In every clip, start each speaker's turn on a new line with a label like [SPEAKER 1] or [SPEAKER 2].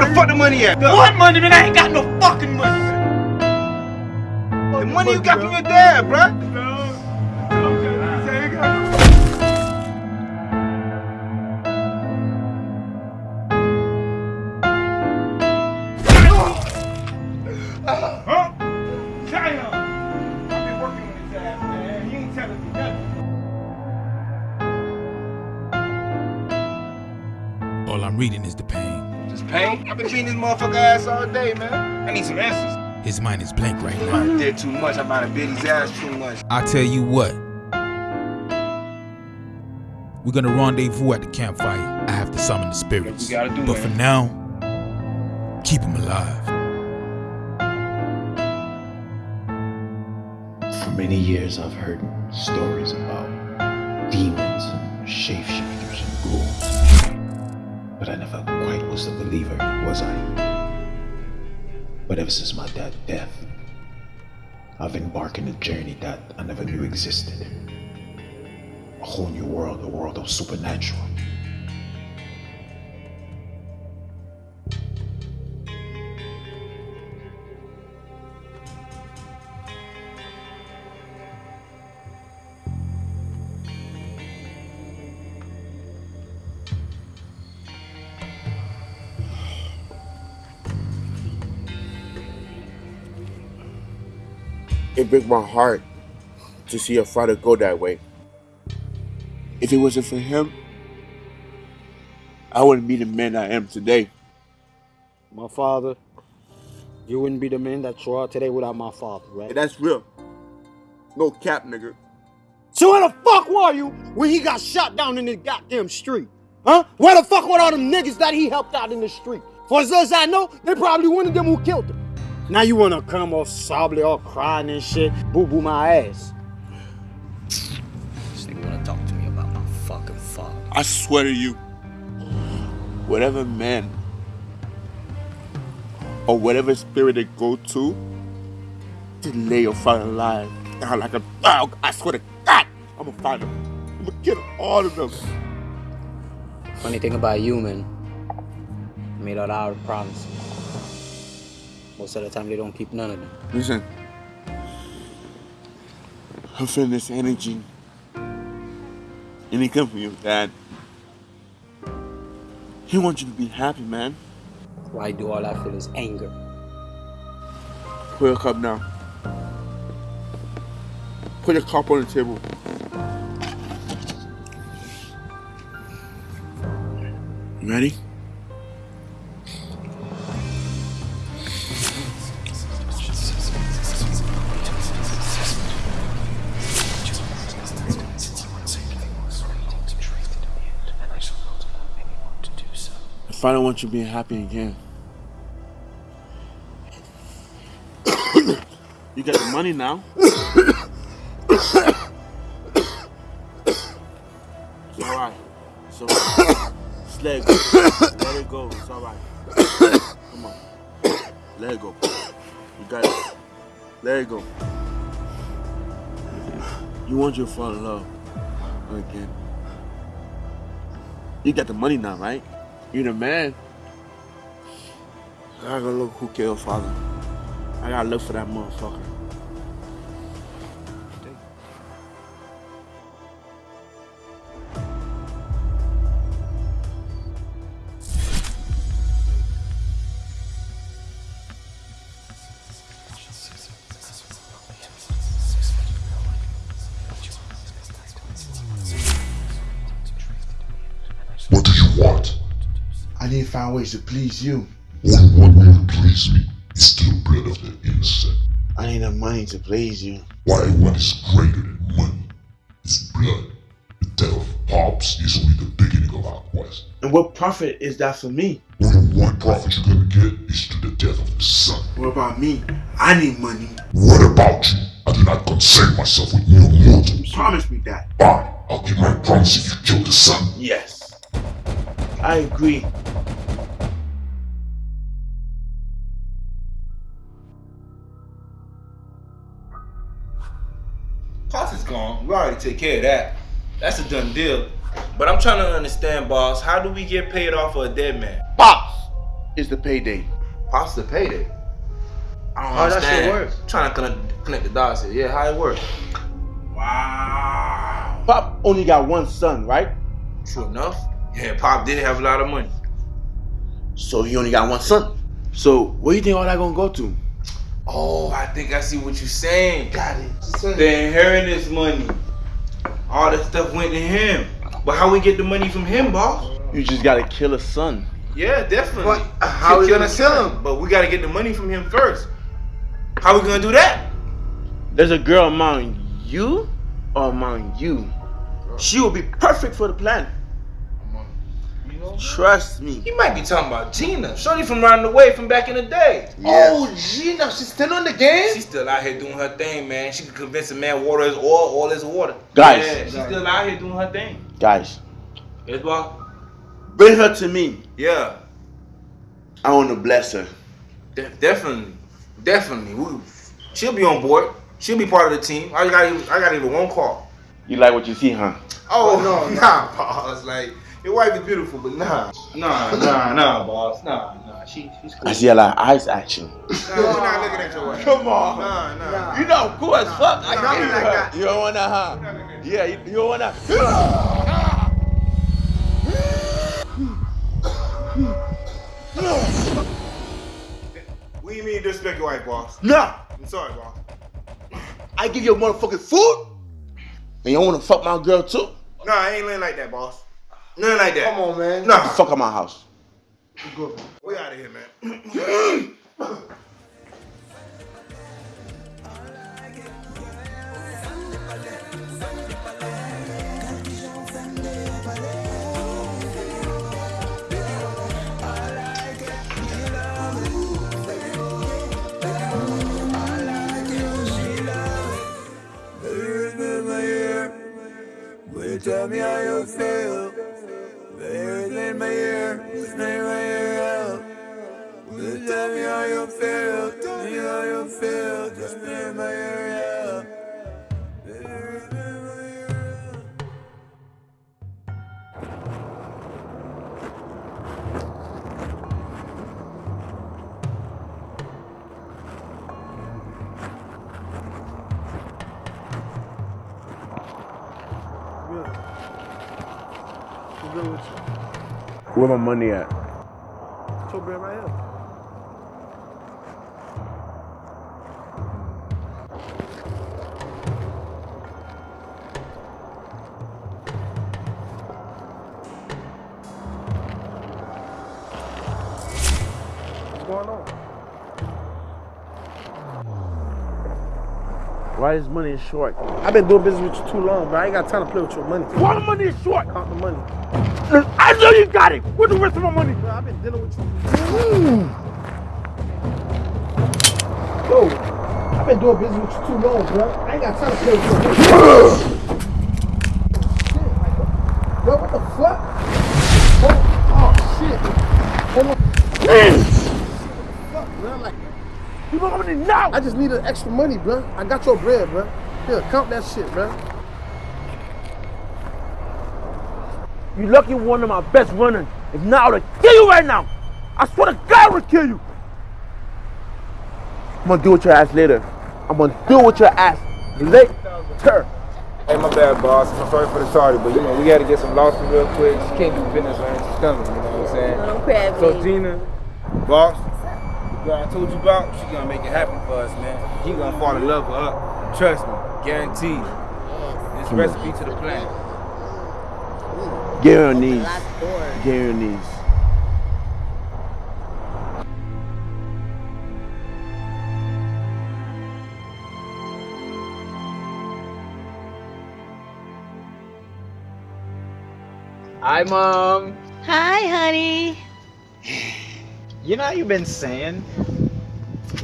[SPEAKER 1] Where the fuck the money at?
[SPEAKER 2] What money, man? I ain't got no fucking money.
[SPEAKER 1] The money you got from your dad, bruh. I've been beating this motherfucker ass all day, man. I need some answers.
[SPEAKER 3] His mind is blank right now.
[SPEAKER 1] I
[SPEAKER 3] now.
[SPEAKER 1] did too much. I might have bit his ass too much.
[SPEAKER 3] I tell you what. We're gonna rendezvous at the campfire. I have to summon the spirits.
[SPEAKER 1] We gotta do,
[SPEAKER 3] but
[SPEAKER 1] man.
[SPEAKER 3] for now, keep them alive.
[SPEAKER 4] For many years, I've heard stories about demons and shapeshifters and ghouls. But I never quite was a believer, was I? But ever since my dad's death, I've embarked on a journey that I never knew existed. A whole new world, a world of supernatural.
[SPEAKER 5] It breaks my heart to see your father go that way. If it wasn't for him, I wouldn't be the man I am today.
[SPEAKER 6] My father, you wouldn't be the man that you are today without my father, right?
[SPEAKER 5] And that's real. No cap, nigga.
[SPEAKER 6] So where the fuck were you when he got shot down in the goddamn street? Huh? Where the fuck were all them niggas that he helped out in the street? For as as I know, they probably one of them who killed him. Now you wanna come all sobbly, all crying and shit, boo boo my ass.
[SPEAKER 7] This nigga wanna talk to me about my fucking father.
[SPEAKER 5] I swear to you, whatever man or whatever spirit they go to, to lay your father alive down like a dog, I swear to God, I'm gonna find them. I'm gonna kill all of them.
[SPEAKER 7] Funny thing about you, man, I made out our promises. Most of the time, they don't keep none of them.
[SPEAKER 5] Listen, I'm feeling this energy. And it comes from your dad. He wants you to be happy, man.
[SPEAKER 7] Why do all I feel is anger?
[SPEAKER 5] Put your cup down. Put your cup on the table. You ready? If I don't want you being happy again. you got the money now. It's alright. It's alright. Just let it go. Let it go. It's alright. Come on. Let it go. You got it. Let it go. You want your fall in love again. You got the money now, right? You the man. I gotta look who killed father. I gotta look for that motherfucker.
[SPEAKER 8] Find ways to please you.
[SPEAKER 9] Only one way to please me is the blood of the innocent.
[SPEAKER 8] I need the money to please you.
[SPEAKER 9] Why one is greater than money? It's blood. The death of Pops is only the beginning of our quest.
[SPEAKER 8] And what profit is that for me?
[SPEAKER 9] Only one profit you're gonna get is to the death of the son.
[SPEAKER 8] What about me? I need money.
[SPEAKER 9] What about you? I do not concern myself with mere mortals.
[SPEAKER 8] Promise me that.
[SPEAKER 9] Fine, I'll keep my promise if you kill the son.
[SPEAKER 8] Yes. I agree.
[SPEAKER 1] Gone. We already take care of that. That's a done deal. But I'm trying to understand, boss. How do we get paid off for a dead man?
[SPEAKER 5] Pops is the payday.
[SPEAKER 1] Pops the payday. I don't
[SPEAKER 5] How that
[SPEAKER 1] understand.
[SPEAKER 5] shit work?
[SPEAKER 1] Trying to connect, connect the dots here. Yeah, how it works. Wow.
[SPEAKER 5] Pop only got one son, right?
[SPEAKER 1] True enough. Yeah, Pop did have a lot of money.
[SPEAKER 5] So he only got one son. So where you think all that gonna go to?
[SPEAKER 1] Oh, I think I see what you're saying.
[SPEAKER 5] Got it.
[SPEAKER 1] The inheritance money. All that stuff went to him. But how we get the money from him, boss?
[SPEAKER 5] You just gotta kill a son.
[SPEAKER 1] Yeah, definitely.
[SPEAKER 5] But how we gonna kill him?
[SPEAKER 1] But we gotta get the money from him first. How we gonna do that?
[SPEAKER 5] There's a girl among you or among you. She will be perfect for the plan. Trust me.
[SPEAKER 1] He might be talking about Gina. Shorty from round the way from back in the day.
[SPEAKER 5] Oh, Gina, she's still on the game?
[SPEAKER 1] She's still out here doing her thing, man. She can convince a man water is oil, oil is water.
[SPEAKER 5] Guys.
[SPEAKER 1] Yeah, she's still out here doing her thing.
[SPEAKER 5] Guys,
[SPEAKER 1] Yes, boss?
[SPEAKER 5] bring her to me.
[SPEAKER 1] Yeah,
[SPEAKER 5] I wanna bless her.
[SPEAKER 1] de- definitely. Definitely. We, she'll be on board. She'll be part of the team. I got even, I got even one call.
[SPEAKER 5] You like what you see, huh?
[SPEAKER 1] Oh, no, nah, boss. Like, your wife is beautiful, but nah. Nah, nah, nah, boss. Nah, nah. She, she's cool.
[SPEAKER 5] I see a lot of eyes action.
[SPEAKER 1] Nah, we're not looking at your wife.
[SPEAKER 5] Come on.
[SPEAKER 1] Nah, nah.
[SPEAKER 5] You know, cool as fuck. I
[SPEAKER 1] Nah,
[SPEAKER 5] get
[SPEAKER 1] nah,
[SPEAKER 5] you,
[SPEAKER 1] nah.
[SPEAKER 5] huh? You don't wanna, huh? Yeah, you, you don't wanna.
[SPEAKER 1] What do you mean disrespect your wife, boss?
[SPEAKER 5] Nah,
[SPEAKER 1] I'm sorry, boss.
[SPEAKER 5] I give you a motherfucking food, and you wanna fuck my girl too?
[SPEAKER 1] Nah, I ain't laying like that, boss. Nothing like that.
[SPEAKER 10] Come on, man.
[SPEAKER 1] Nah.
[SPEAKER 5] Fuck out my house.
[SPEAKER 1] We out of here, man.
[SPEAKER 11] Tell me how you feel. In my ear, just name my ear out. Tell me how you feel. Tell me how you feel. Just name my ear
[SPEAKER 5] Where my money at?
[SPEAKER 10] Right here.
[SPEAKER 5] Is short?
[SPEAKER 10] I've been doing business with you too long, bro. I ain't got time to play with your money.
[SPEAKER 12] Why the money is short?
[SPEAKER 10] Count the money.
[SPEAKER 12] I know you got it. Where's the rest of my money?
[SPEAKER 10] Bro, I've been dealing with you. Yo, I've been doing business with you too long, bro. I ain't got time to play with your money. Shit, like, what- Bro, what the fuck? Oh, oh shit. Hold on. Fuck, bro. Like,
[SPEAKER 12] You want money now?
[SPEAKER 10] I just needed extra money, bro. I got your bread, bro. Here, count that shit, bro.
[SPEAKER 12] You lucky one of my best runners. If not, I would kill you right now. I swear to God, I would kill you.
[SPEAKER 5] I'm gonna deal with your ass later. I'm gonna deal with your ass later.
[SPEAKER 13] Hey, my bad, boss. I'm sorry for the tardy, but you know, we gotta get some losses real quick. She can't do business when she's coming, you know what I'm saying?
[SPEAKER 14] Don't crab
[SPEAKER 13] So,
[SPEAKER 14] me.
[SPEAKER 13] Gina, boss, the girl I told you about, she gonna make it happen for us, man. He gonna fall in love with her. Trust me, guaranteed. It's recipe to the plan.
[SPEAKER 5] Get on your knees. Get on your knees.
[SPEAKER 6] Hi, Mom.
[SPEAKER 14] Hi, honey.
[SPEAKER 6] You know, you've been saying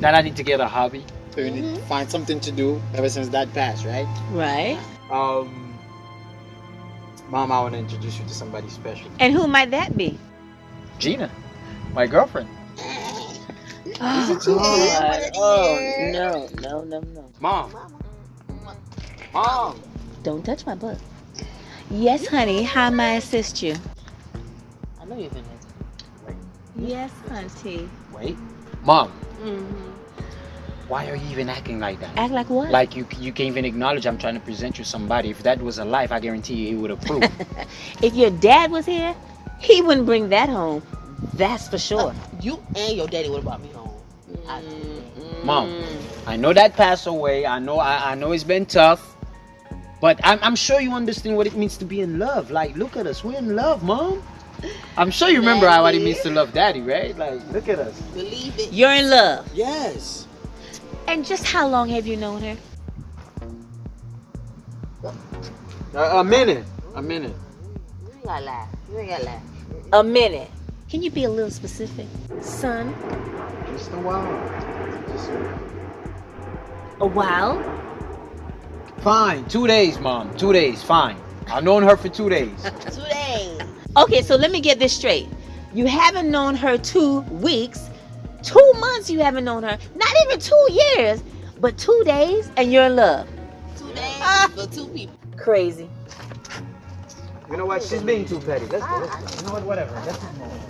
[SPEAKER 6] that I need to get a hobby.
[SPEAKER 15] So you need to find something to do ever since that passed, right?
[SPEAKER 14] Right.
[SPEAKER 6] Um, Mom, I want to introduce you to somebody special.
[SPEAKER 14] And who might that be?
[SPEAKER 6] Gina, my girlfriend.
[SPEAKER 14] Oh, God. Oh, no, no, no, no.
[SPEAKER 6] Mom. Mom.
[SPEAKER 14] Don't touch my book. Yes, honey. How may I assist you?
[SPEAKER 6] I know you've been
[SPEAKER 14] Yes, hunty.
[SPEAKER 6] Wait. Mom,
[SPEAKER 14] Mm-hmm.
[SPEAKER 6] Why are you even acting like that?
[SPEAKER 14] Act like what?
[SPEAKER 6] Like you you can't even acknowledge I'm trying to present you somebody. If that was a life, I guarantee you he would approve.
[SPEAKER 14] If your dad was here, he wouldn't bring that home. That's for sure.
[SPEAKER 13] Uh, you and your daddy would have brought me home. Mm-hmm.
[SPEAKER 6] Mom, I know that passed away. I know I, I know it's been tough. But I'm, I'm sure you understand what it means to be in love. Like, look at us. We're in love, Mom. I'm sure you remember how what it means to love daddy, right? Like, look at us.
[SPEAKER 13] Believe it.
[SPEAKER 14] You're in love.
[SPEAKER 13] Yes.
[SPEAKER 14] And just how long have you known her?
[SPEAKER 6] A, a minute. A minute.
[SPEAKER 13] You ain't gotta lie. You ain't gotta lie.
[SPEAKER 14] A minute. Can you be a little specific? Son,
[SPEAKER 6] Just a while. Just
[SPEAKER 14] a while. a while?
[SPEAKER 6] Fine. Two days, Mom. Two days. Fine. I've known her for two days.
[SPEAKER 13] Two days.
[SPEAKER 14] Okay, so let me get this straight. You haven't known her two weeks, two months you haven't known her, not even two years, but two days and you're in love.
[SPEAKER 13] Two days ah. for two people.
[SPEAKER 14] Crazy.
[SPEAKER 6] You know what? She's being too petty. Let's go. Let's go. You know what? Whatever. Let's move.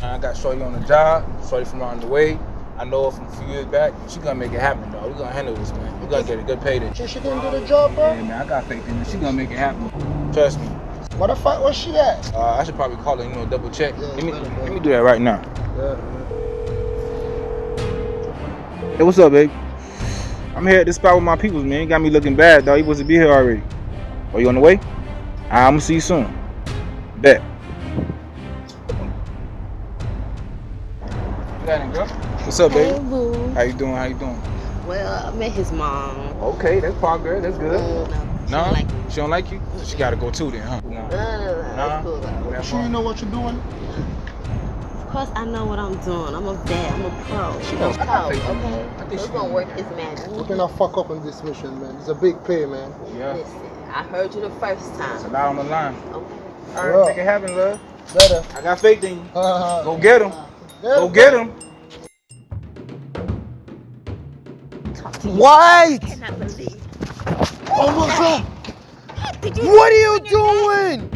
[SPEAKER 1] I got Shorty on the job, Shorty from around the way. I know her from a few years back. She gonna make it happen, though. We gonna handle this, man. We gonna get a good payday.
[SPEAKER 16] So she didn't do the job, bro?
[SPEAKER 1] Yeah, man, I got faith in her. She gonna make it happen. Trust me.
[SPEAKER 16] What the fuck was she at?
[SPEAKER 1] Uh, I should probably call her, you know, double check. let me let me do that right now. Hey, what's up, babe? I'm here at this spot with my peoples, man. You got me looking bad, dog. You supposed to be here already. Are you on the way? I'm gonna see you soon. Bet. You got it, girl? What's up,
[SPEAKER 13] Hey,
[SPEAKER 1] baby?
[SPEAKER 13] boo.
[SPEAKER 1] How you doing? How you doing?
[SPEAKER 13] Well, I met his mom.
[SPEAKER 1] Okay, that's progress. That's good.
[SPEAKER 13] she
[SPEAKER 1] no,
[SPEAKER 13] don't like
[SPEAKER 1] she don't like you. She gotta go too then, huh?
[SPEAKER 13] Cool. though.
[SPEAKER 16] Sure you know what you're doing?
[SPEAKER 13] Of course, I know what I'm doing. I'm a vet. I'm a pro. She
[SPEAKER 16] knows
[SPEAKER 13] pro,
[SPEAKER 16] how
[SPEAKER 13] okay?
[SPEAKER 16] I think
[SPEAKER 13] It's
[SPEAKER 16] she-
[SPEAKER 13] gonna work his magic.
[SPEAKER 16] You cannot fuck up on this mission, man. It's a big pay, man.
[SPEAKER 1] Yeah.
[SPEAKER 13] Listen, I heard you the first time.
[SPEAKER 1] It's a lot on the line.
[SPEAKER 13] Okay.
[SPEAKER 1] All right, make it happen, love.
[SPEAKER 16] Better.
[SPEAKER 1] I got faith in you.
[SPEAKER 16] Uh,
[SPEAKER 1] Go get him. Go get him.
[SPEAKER 16] What?
[SPEAKER 14] cannot believe.
[SPEAKER 16] Oh my god!
[SPEAKER 14] Did
[SPEAKER 16] What are you doing?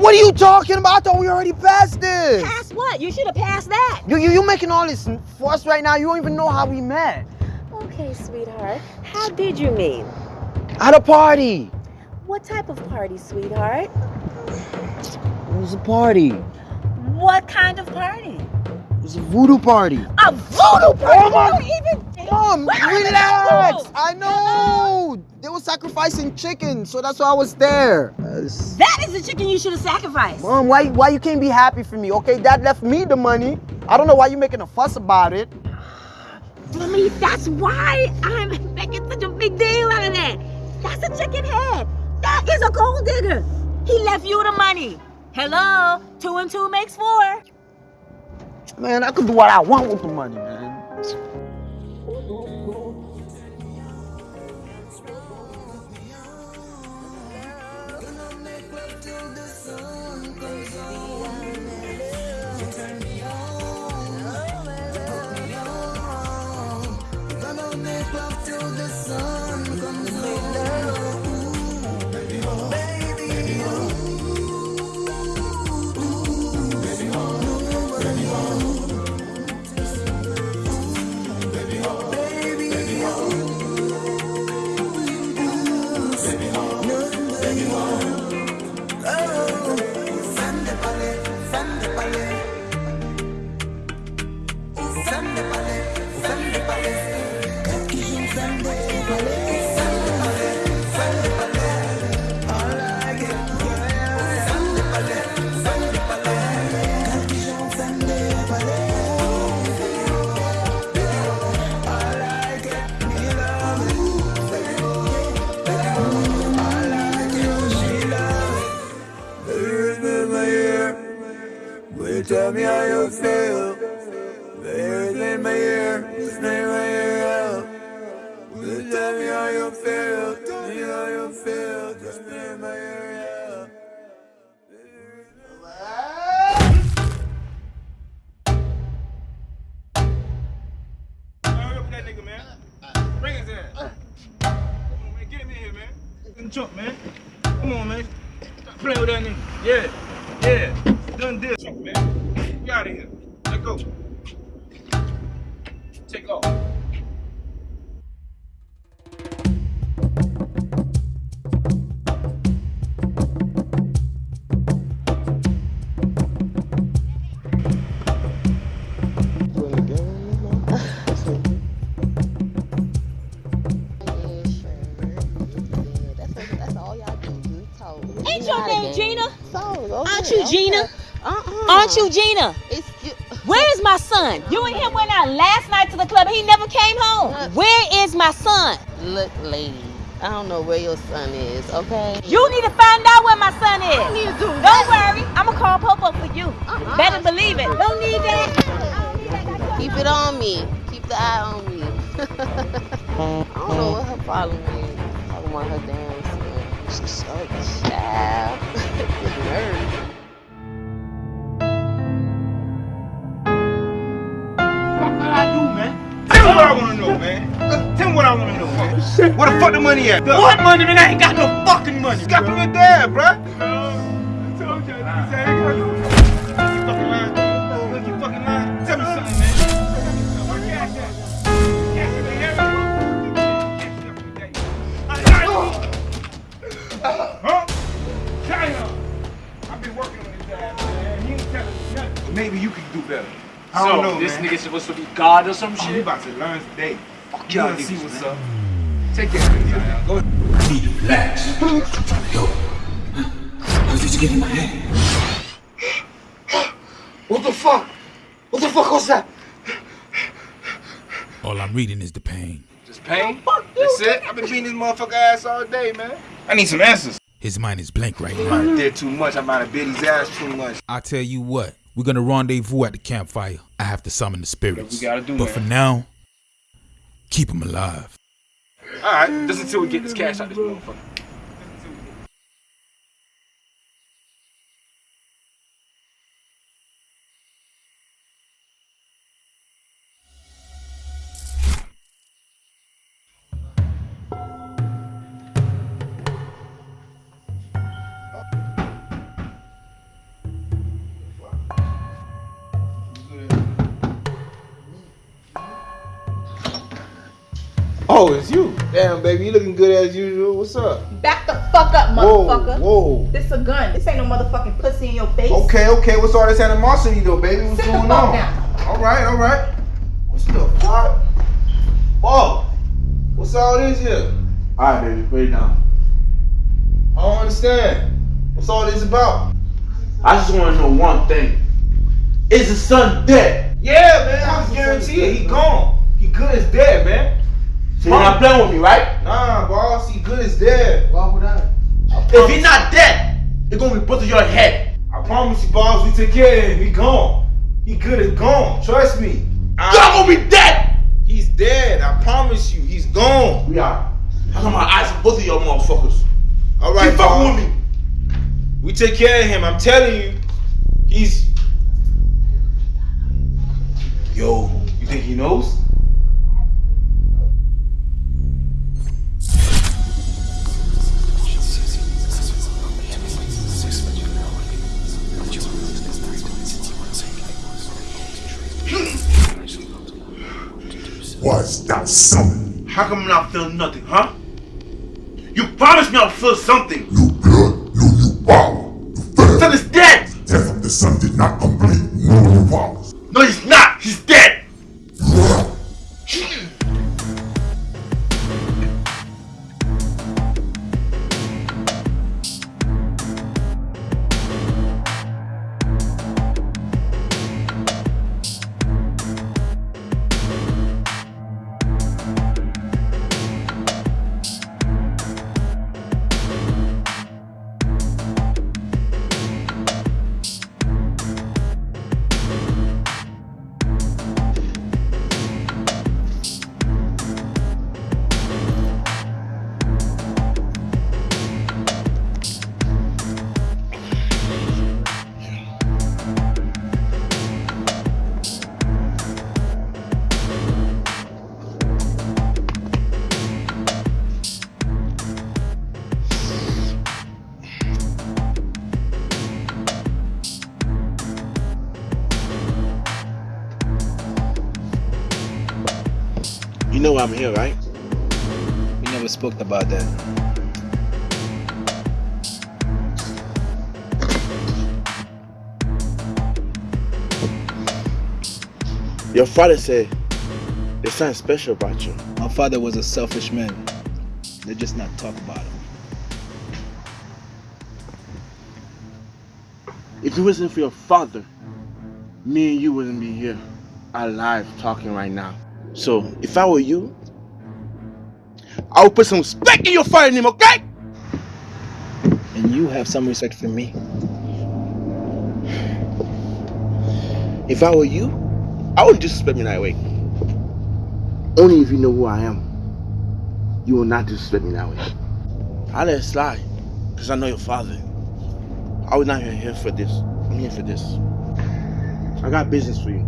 [SPEAKER 14] That thing home.
[SPEAKER 16] What are you talking about? I thought we already passed this.
[SPEAKER 14] Pass what? You should have passed that.
[SPEAKER 16] You, you, you making all this fuss right now. You don't even know how we met.
[SPEAKER 14] Okay, sweetheart. How did you meet?
[SPEAKER 16] At a party.
[SPEAKER 14] What type of party, sweetheart?
[SPEAKER 16] It was a party.
[SPEAKER 14] What kind of party?
[SPEAKER 16] It was a voodoo party.
[SPEAKER 14] A voodoo party.
[SPEAKER 16] Oh my-
[SPEAKER 14] You don't even.
[SPEAKER 16] Mom,
[SPEAKER 14] Where are the
[SPEAKER 16] relax. I know. They were sacrificing chicken, so that's why I was there. Uh, s-
[SPEAKER 14] That is the chicken you should have sacrificed.
[SPEAKER 16] Mom, why why you can't be happy for me? Okay, Dad left me the money. I don't know why you're making a fuss about it.
[SPEAKER 14] Mommy, that's why I'm making such a big deal out of that. That's a chicken head. That is a gold digger. He left you the money. Hello? Two and two makes four.
[SPEAKER 16] Man, I could do what I want with the money, man.
[SPEAKER 17] Will that nigga, man. Bring his ass. Uh. Come on, man.
[SPEAKER 1] Get him in here, man. Man. Come on, man. Stop playing with that nigga. Yeah. Yeah. Done deal. Man. We out of here. Let go. Take off.
[SPEAKER 14] Aren't you Gina? Where's my son? You and him went out last night to the club. He never came home. Where is my son?
[SPEAKER 13] Look, lady, I don't know where your son is, okay?
[SPEAKER 14] You need to find out where my son is.
[SPEAKER 13] I need to do
[SPEAKER 14] Don't worry, I'ma call Popo for you. Uh-uh. Better believe it. Don't need that.
[SPEAKER 13] Keep it on me. Keep the eye on me. I don't know what her problem is. Talking about her damn son. She's so child. Get
[SPEAKER 1] what I want to know, man. Where the fuck the money at?
[SPEAKER 2] What money, man? I ain't got no fucking money.
[SPEAKER 1] It's got from your dad, bruh. I told you. I said, ain't got no fucking lying. Look, you fucking lying. Tell me something, man. Where you at, at? Cash it, man. Cash it up in the day. Huh? China. I've been working on his ass, man. He ain't telling me nothing. Maybe you can do better. I don't
[SPEAKER 2] So,
[SPEAKER 1] know,
[SPEAKER 2] this
[SPEAKER 1] man.
[SPEAKER 2] nigga supposed to be God or some
[SPEAKER 1] Oh,
[SPEAKER 2] shit?
[SPEAKER 1] we about to learn today.
[SPEAKER 2] Fuck
[SPEAKER 1] You
[SPEAKER 2] y'all
[SPEAKER 1] see what's
[SPEAKER 2] man.
[SPEAKER 1] up. Take care of it, Go ahead.
[SPEAKER 4] Need to relax. I'm trying to help. How did you get in my head?
[SPEAKER 1] What the fuck? What the fuck was that?
[SPEAKER 3] All I'm reading is the pain.
[SPEAKER 1] Just pain? That's it? I've been beating this motherfucker ass all day, man. I need some answers.
[SPEAKER 3] His mind is blank right now.
[SPEAKER 1] have did too much. I might have bit his ass too much.
[SPEAKER 3] I tell you what, we're gonna rendezvous at the campfire. I have to summon the spirits.
[SPEAKER 1] we gotta do,
[SPEAKER 3] but
[SPEAKER 1] man.
[SPEAKER 3] for now, keep him alive.
[SPEAKER 1] All right, just until we get this cash out of this motherfucker. Baby, you looking good as usual. What's up?
[SPEAKER 18] Back the fuck up, motherfucker.
[SPEAKER 1] whoa.
[SPEAKER 18] This a gun. This ain't no motherfucking pussy in your face.
[SPEAKER 1] Okay, okay. What's all this animosity though, baby? What's
[SPEAKER 18] Sit the
[SPEAKER 1] going
[SPEAKER 18] fuck
[SPEAKER 1] on?
[SPEAKER 18] down.
[SPEAKER 1] All right, all right. What's the fuck? Oh, what's all this here? All right, baby, put it down. I don't understand. What's all this about?
[SPEAKER 5] I just want to know one thing. Is his son dead?
[SPEAKER 1] Yeah, man, I just guarantee it. He gone. He good as dead, man.
[SPEAKER 5] So you're not playing with me, right?
[SPEAKER 1] Nah, boss, he good as dead. Why would I?
[SPEAKER 5] If he's not dead, it's gonna be put to your head.
[SPEAKER 1] I promise you, boss, we take care of him. He gone. He good as gone. Trust me.
[SPEAKER 5] Y'all gonna be dead.
[SPEAKER 1] He's dead. I promise you. He's gone.
[SPEAKER 5] We are. I got my eyes on both of y'all motherfuckers.
[SPEAKER 1] All right,
[SPEAKER 5] Keep fucking with me.
[SPEAKER 1] We take care of him. I'm telling you. He's.
[SPEAKER 5] Nothing, huh? You promised me I'll feel something. You know I'm here, right?
[SPEAKER 10] We never spoke about that.
[SPEAKER 5] Your father said there's something special about you.
[SPEAKER 10] My father was a selfish man. They just not talk about him.
[SPEAKER 5] If it wasn't for your father, me and you wouldn't be here alive talking right now. So if I were you, I would put some respect in your father name, okay?
[SPEAKER 10] And you have some respect for me.
[SPEAKER 5] If I were you, I wouldn't disrespect me that way. Only if you know who I am, you will not disrespect me that way. I let it slide, because I know your father. I was not here for this. I'm here for this. I got business for you.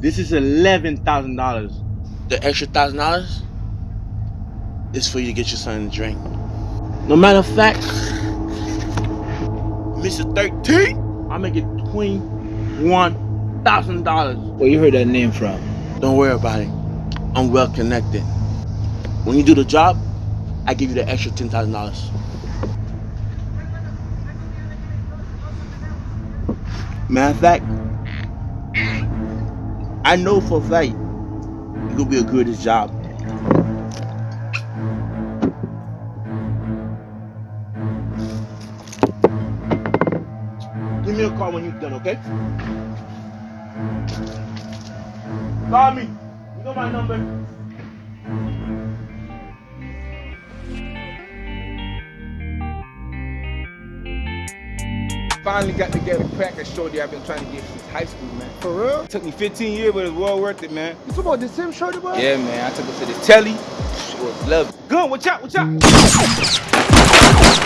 [SPEAKER 5] This is eleven thousand dollars. The extra thousand dollars is for you to get your son a drink. No matter of fact, Mr. 13, I make it twenty-one thousand dollars.
[SPEAKER 10] Where you heard that name from?
[SPEAKER 5] Don't worry about it. I'm well connected. When you do the job, I give you the extra ten thousand dollars. Matter of fact, I know for a fact gonna be a good job. Give me a call when you're done, okay? Call me. You know my number.
[SPEAKER 1] Finally got together crack and shorty I've been trying to get since high school, man. For real? Took me 15 years, but it's well worth it, man.
[SPEAKER 16] You talking about the same shorty, bro?
[SPEAKER 1] Yeah, man. I took her to the telly. Was lovely. Gun, watch out, watch out.